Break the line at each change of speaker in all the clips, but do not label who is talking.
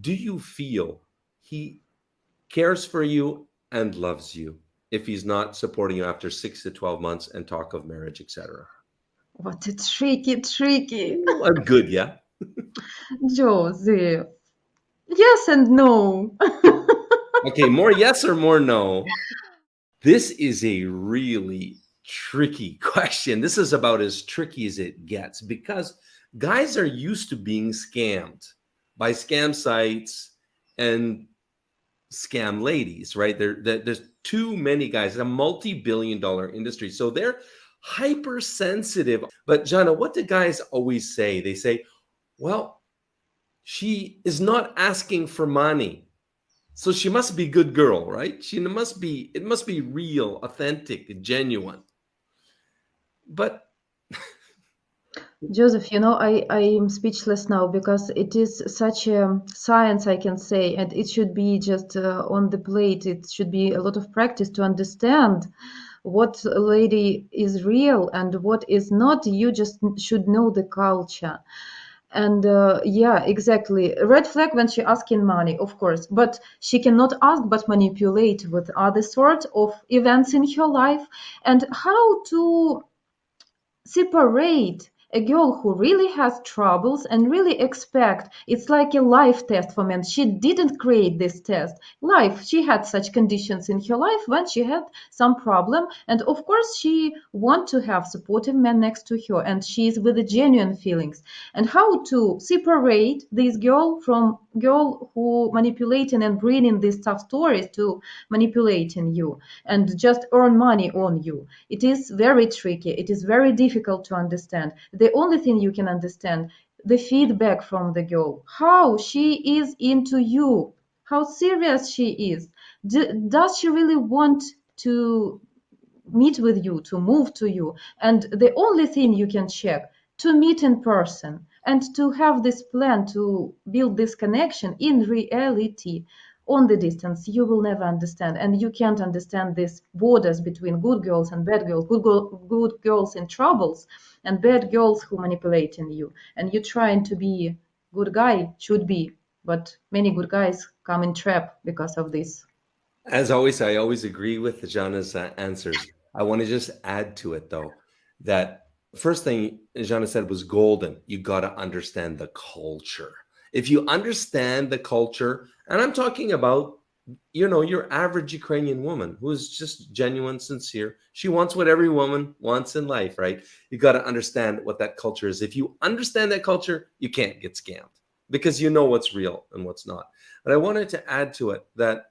do you feel he cares for you and loves you if he's not supporting you after six to 12 months and talk of marriage, etc.?
What a tricky, tricky.
I'm good, yeah?
Josie. Yes and no.
okay, more yes or more no? This is a really tricky question. This is about as tricky as it gets because guys are used to being scammed by scam sites and scam ladies, right? There, there's too many guys. It's a multi-billion dollar industry. So they're hypersensitive. But Jana, what do guys always say? They say, well, she is not asking for money. So she must be good girl, right? She must be, it must be real, authentic, genuine. But
Joseph, you know, I, I am speechless now because it is such a science, I can say, and it should be just uh, on the plate. It should be a lot of practice to understand what lady is real and what is not. You just should know the culture. And uh, yeah, exactly. Red flag when she asking money, of course, but she cannot ask but manipulate with other sort of events in her life. And how to separate a girl who really has troubles and really expect it's like a life test for men. She didn't create this test. Life she had such conditions in her life when she had some problem and of course she want to have supportive men next to her and she's with the genuine feelings. And how to separate this girl from girl who manipulating and bringing these tough stories to manipulating you and just earn money on you? It is very tricky. It is very difficult to understand the only thing you can understand the feedback from the girl. How she is into you. How serious she is. D does she really want to meet with you to move to you? And the only thing you can check to meet in person and to have this plan to build this connection in reality on the distance you will never understand. And you can't understand these borders between good girls and bad girls. Good, good girls in troubles and bad girls who manipulating you. And you trying to be good guy should be but many good guys come in trap because of this.
As always i always agree with jana's uh, answers. I want to just add to it though that first thing jana said was golden. You got to understand the culture if you understand the culture, and I'm talking about, you know, your average Ukrainian woman who is just genuine, sincere. She wants what every woman wants in life, right? You got to understand what that culture is. If you understand that culture, you can't get scammed because you know what's real and what's not. But I wanted to add to it that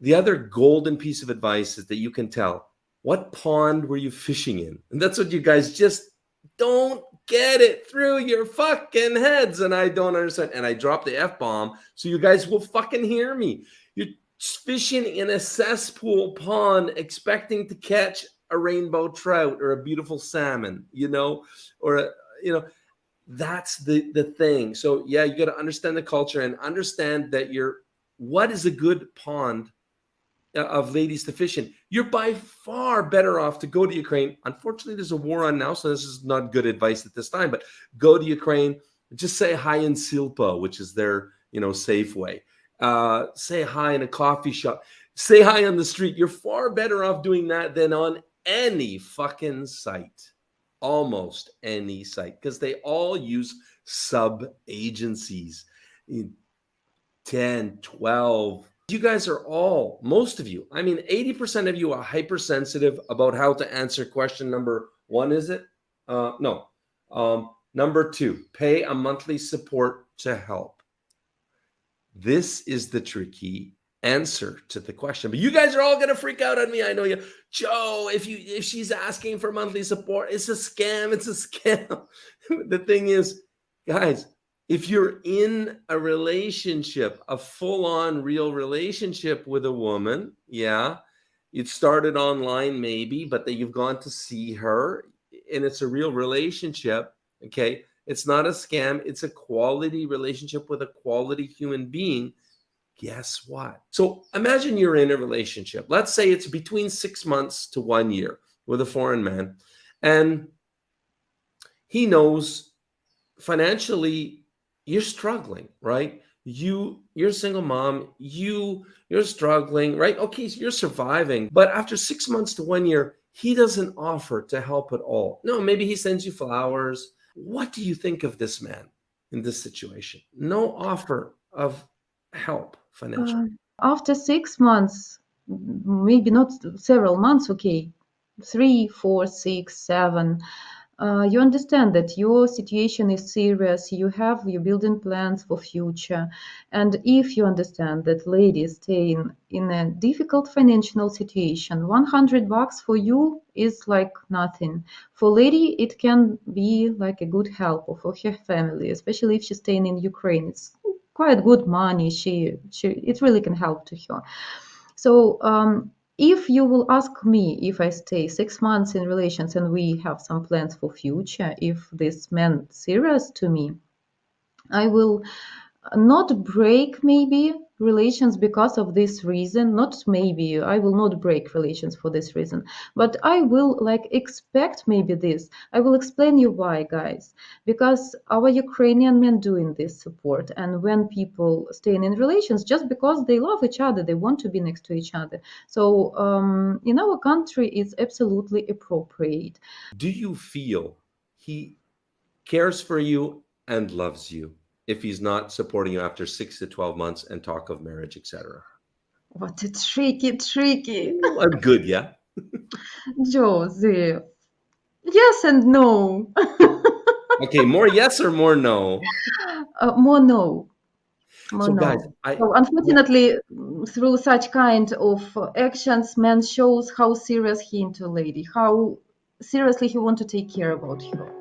the other golden piece of advice is that you can tell what pond were you fishing in? And that's what you guys just don't get it through your fucking heads. And I don't understand. And I drop the F bomb so you guys will fucking hear me. You're fishing in a cesspool pond expecting to catch a rainbow trout or a beautiful salmon, you know, or, a, you know, that's the, the thing. So yeah, you got to understand the culture and understand that you're, what is a good pond of ladies to fish in. You're by far better off to go to Ukraine. Unfortunately, there's a war on now, so this is not good advice at this time. But go to Ukraine, just say hi in Silpo, which is their you know Safeway. Uh, say hi in a coffee shop. Say hi on the street. You're far better off doing that than on any fucking site, almost any site, because they all use sub agencies. 10, 12, you guys are all, most of you, I mean, 80% of you are hypersensitive about how to answer question number one, is it? Uh, no. Um, number two, pay a monthly support to help. This is the tricky answer to the question. But you guys are all going to freak out on me. I know you. Joe, if you if she's asking for monthly support, it's a scam. It's a scam. the thing is, guys, if you're in a relationship, a full-on real relationship with a woman, yeah, it started online maybe, but that you've gone to see her and it's a real relationship, okay? It's not a scam, it's a quality relationship with a quality human being. Guess what? So imagine you're in a relationship. Let's say it's between six months to one year with a foreign man, and he knows financially you're struggling, right? you you're a single mom you you're struggling right? Okay so you're surviving but after six months to one year he doesn't offer to help at all. No maybe he sends you flowers. What do you think of this man in this situation? No offer of help financially.
Uh, after six months, maybe not several months, okay, three, four, six, seven, uh, you understand that your situation is serious. You have you're building plans for future, and if you understand that lady is staying in a difficult financial situation, 100 bucks for you is like nothing. For lady, it can be like a good help for her family, especially if she's staying in Ukraine. It's quite good money. She, she, it really can help to her. So um, if you will ask me if I stay six months in relations and we have some plans for future, if this meant serious to me, I will not break maybe relations because of this reason not maybe i will not break relations for this reason but i will like expect maybe this. I will explain you why guys. Because our ukrainian men doing this support and when people staying in relations just because they love each other they want to be next to each other. So um, in our country it's absolutely appropriate.
Do you feel he cares for you and loves you if he's not supporting you after six to 12 months and talk of marriage, etc.
what a tricky tricky
I'm good, yeah.
joseph yes and no
Okay, more yes or more no.
Uh, more no. More
So,
no.
guys, I
So unfortunately, mm, through such kind of actions, man shows how serious he into lady, how seriously he want to take care about her.